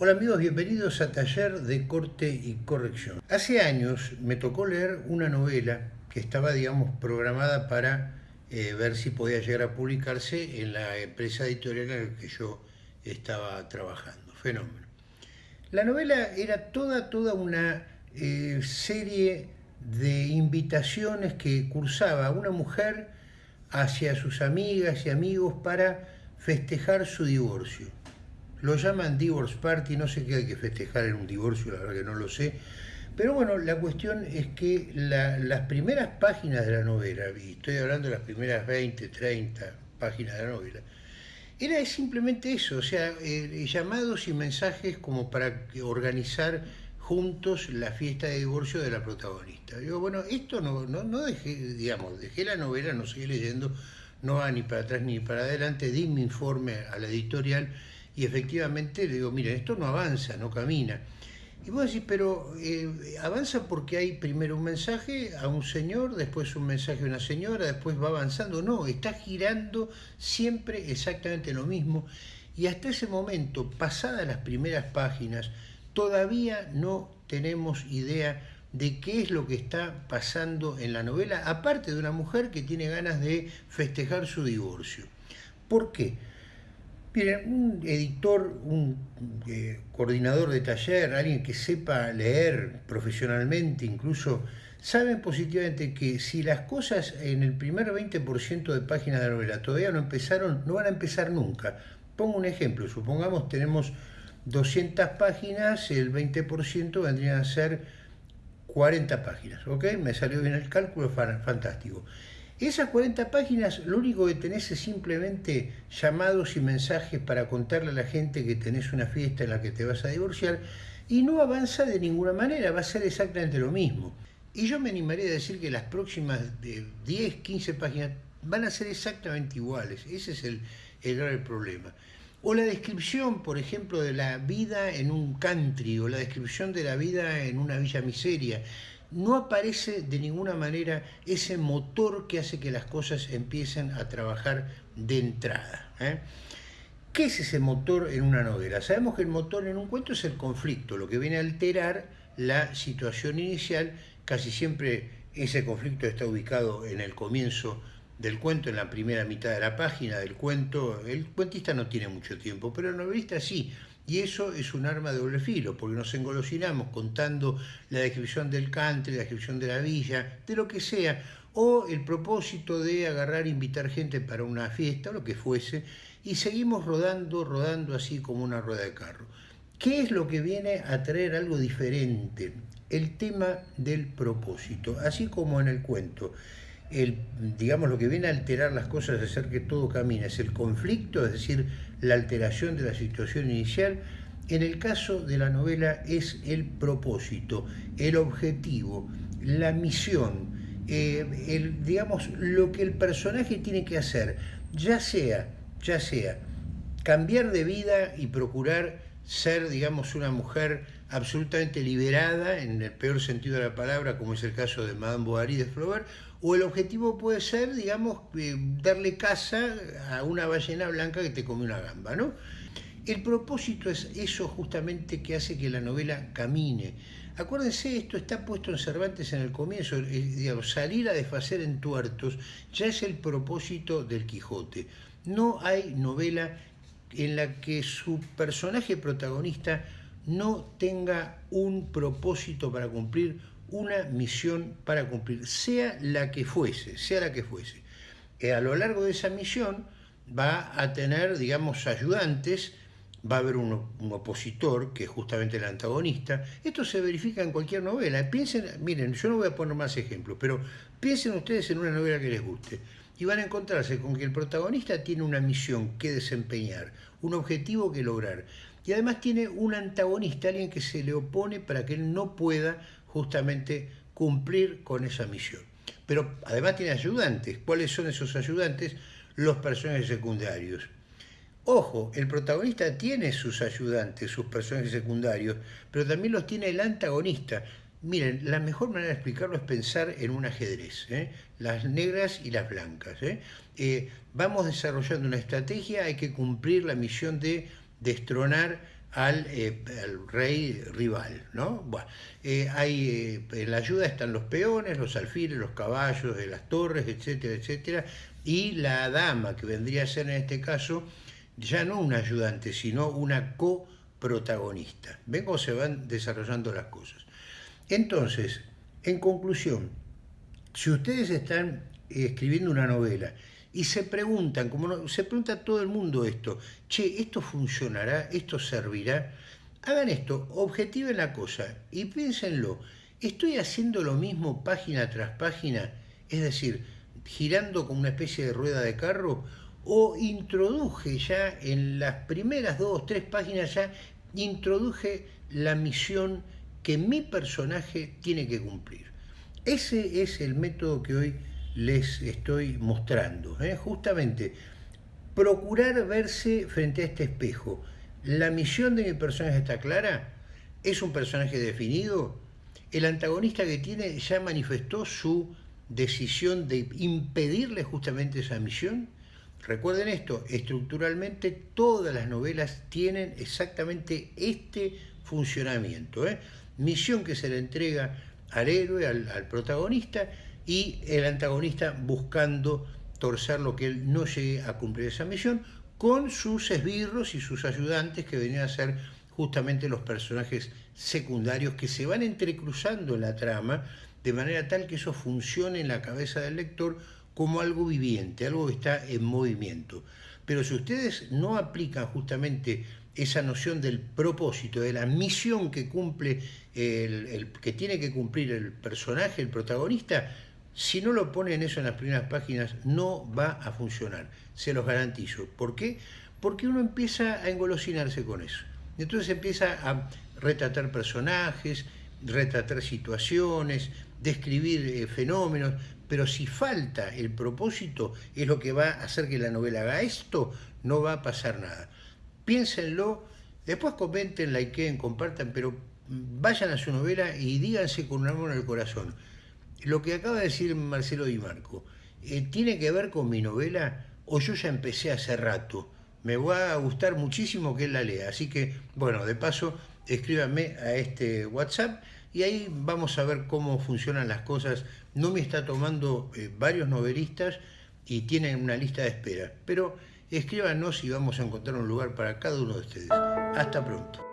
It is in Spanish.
Hola amigos, bienvenidos a Taller de Corte y Corrección. Hace años me tocó leer una novela que estaba, digamos, programada para eh, ver si podía llegar a publicarse en la empresa editorial en la que yo estaba trabajando. Fenómeno. La novela era toda, toda una eh, serie de invitaciones que cursaba una mujer hacia sus amigas y amigos para festejar su divorcio lo llaman divorce party, no sé qué hay que festejar en un divorcio, la verdad que no lo sé. Pero bueno, la cuestión es que las primeras páginas de la novela, y estoy hablando de las primeras 20, 30 páginas de la novela, era simplemente eso, o sea, eh, llamados y mensajes como para organizar juntos la fiesta de divorcio de la protagonista. Digo, bueno, esto no, no, no dejé, digamos, dejé la novela, no seguí leyendo, no va ni para atrás ni para adelante, di mi informe a la editorial y efectivamente le digo, miren, esto no avanza, no camina. Y vos decís, pero eh, avanza porque hay primero un mensaje a un señor, después un mensaje a una señora, después va avanzando. No, está girando siempre exactamente lo mismo. Y hasta ese momento, pasadas las primeras páginas, todavía no tenemos idea de qué es lo que está pasando en la novela, aparte de una mujer que tiene ganas de festejar su divorcio. ¿Por qué? Miren, un editor, un eh, coordinador de taller, alguien que sepa leer profesionalmente incluso, saben positivamente que si las cosas en el primer 20% de páginas de la novela todavía no empezaron, no van a empezar nunca. Pongo un ejemplo, supongamos tenemos 200 páginas, el 20% vendrían a ser 40 páginas, ¿ok? Me salió bien el cálculo, fantástico. Esas 40 páginas lo único que tenés es simplemente llamados y mensajes para contarle a la gente que tenés una fiesta en la que te vas a divorciar y no avanza de ninguna manera, va a ser exactamente lo mismo. Y yo me animaría a decir que las próximas 10, 15 páginas van a ser exactamente iguales. Ese es el, el grave problema. O la descripción, por ejemplo, de la vida en un country, o la descripción de la vida en una villa miseria no aparece de ninguna manera ese motor que hace que las cosas empiecen a trabajar de entrada. ¿eh? ¿Qué es ese motor en una novela? Sabemos que el motor en un cuento es el conflicto, lo que viene a alterar la situación inicial. Casi siempre ese conflicto está ubicado en el comienzo del cuento, en la primera mitad de la página del cuento. El cuentista no tiene mucho tiempo, pero el novelista sí. Y eso es un arma de doble filo, porque nos engolosinamos contando la descripción del country, la descripción de la villa, de lo que sea, o el propósito de agarrar e invitar gente para una fiesta, lo que fuese, y seguimos rodando, rodando así como una rueda de carro. ¿Qué es lo que viene a traer algo diferente? El tema del propósito, así como en el cuento el, digamos, lo que viene a alterar las cosas, es hacer que todo camine, es el conflicto, es decir, la alteración de la situación inicial. En el caso de la novela es el propósito, el objetivo, la misión, eh, el, digamos, lo que el personaje tiene que hacer, ya sea, ya sea, cambiar de vida y procurar ser, digamos, una mujer absolutamente liberada, en el peor sentido de la palabra, como es el caso de Madame Bovary de Flaubert, o el objetivo puede ser, digamos, eh, darle casa a una ballena blanca que te come una gamba, ¿no? El propósito es eso justamente que hace que la novela camine. Acuérdense, esto está puesto en Cervantes en el comienzo, eh, salir a desfacer en tuertos ya es el propósito del Quijote. No hay novela en la que su personaje protagonista no tenga un propósito para cumplir, una misión para cumplir, sea la que fuese, sea la que fuese. Eh, a lo largo de esa misión va a tener, digamos, ayudantes, va a haber un, opositor, que es justamente el antagonista. Esto se verifica en cualquier novela. Piensen, miren, yo no voy a poner más ejemplos, pero piensen ustedes en una novela que les guste y van a encontrarse con que el protagonista tiene una misión que desempeñar, un objetivo que lograr. Y además tiene un antagonista, alguien que se le opone para que él no pueda justamente cumplir con esa misión. Pero además tiene ayudantes. ¿Cuáles son esos ayudantes? Los personajes secundarios. Ojo, el protagonista tiene sus ayudantes, sus personajes secundarios, pero también los tiene el antagonista. Miren, la mejor manera de explicarlo es pensar en un ajedrez, ¿eh? las negras y las blancas. ¿eh? Eh, vamos desarrollando una estrategia, hay que cumplir la misión de destronar al, eh, rey rival. ¿no? Bueno, eh, hay, en la ayuda están los peones, los alfiles, los caballos de las torres, etcétera, etcétera, y la dama, que vendría a ser en este caso ya no un ayudante, sino una coprotagonista. Ven cómo se van desarrollando las cosas. Entonces, en conclusión, si ustedes están escribiendo una novela y se preguntan, como se pregunta todo el mundo esto, che, ¿esto funcionará? ¿Esto servirá? Hagan esto, objetiven la cosa y piénsenlo, ¿estoy haciendo lo mismo página tras página? Es decir, girando como una especie de rueda de carro, o introduje ya en las primeras dos, tres páginas ya, introduje la misión que mi personaje tiene que cumplir. Ese es el método que hoy les estoy mostrando. ¿eh? Justamente, procurar verse frente a este espejo. La misión de mi personaje está clara, es un personaje definido, el antagonista que tiene ya manifestó su decisión de impedirle justamente esa misión. Recuerden esto, estructuralmente todas las novelas tienen exactamente este funcionamiento. ¿eh? Misión que se le entrega al héroe, al, al protagonista, y el antagonista buscando torcer lo que él no llegue a cumplir esa misión, con sus esbirros y sus ayudantes que venían a ser justamente los personajes secundarios que se van entrecruzando en la trama de manera tal que eso funcione en la cabeza del lector como algo viviente, algo que está en movimiento. Pero si ustedes no aplican justamente esa noción del propósito, de la misión que cumple, el, que tiene que cumplir el personaje, el protagonista, si no lo ponen eso en las primeras páginas, no va a funcionar, se los garantizo. ¿Por qué? Porque uno empieza a engolosinarse con eso. Entonces empieza a retratar personajes, retratar situaciones, describir eh, fenómenos, pero si falta el propósito, es lo que va a hacer que la novela haga esto, no va a pasar nada. Piénsenlo, después comenten, likeen, compartan, pero vayan a su novela y díganse con un amor el corazón. Lo que acaba de decir Marcelo Di Marco, eh, ¿tiene que ver con mi novela o yo ya empecé hace rato? Me va a gustar muchísimo que él la lea, así que, bueno, de paso, escríbanme a este WhatsApp y ahí vamos a ver cómo funcionan las cosas. No me está tomando eh, varios novelistas y tienen una lista de espera, pero escríbanos y vamos a encontrar un lugar para cada uno de ustedes. Hasta pronto.